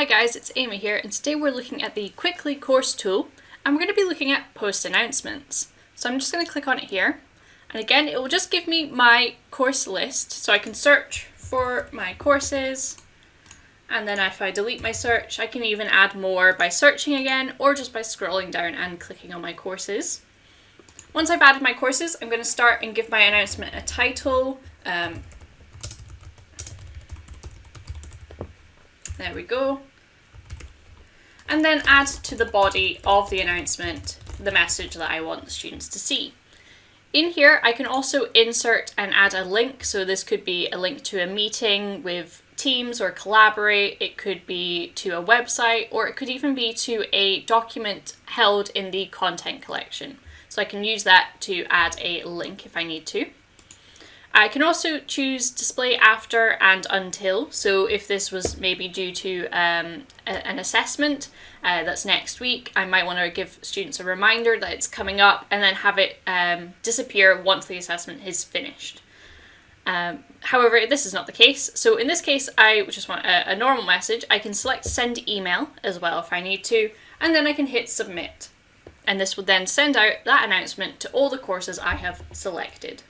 Hi guys, it's Amy here and today we're looking at the Quickly course tool and we're going to be looking at post announcements. So I'm just going to click on it here and again it will just give me my course list so I can search for my courses and then if I delete my search I can even add more by searching again or just by scrolling down and clicking on my courses. Once I've added my courses I'm going to start and give my announcement a title. Um, There we go. And then add to the body of the announcement the message that I want the students to see. In here, I can also insert and add a link. So this could be a link to a meeting with Teams or Collaborate. It could be to a website, or it could even be to a document held in the content collection. So I can use that to add a link if I need to. I can also choose display after and until. So if this was maybe due to um, a, an assessment uh, that's next week, I might want to give students a reminder that it's coming up and then have it um, disappear once the assessment is finished. Um, however, this is not the case. So in this case, I just want a, a normal message. I can select send email as well if I need to, and then I can hit submit. And this will then send out that announcement to all the courses I have selected.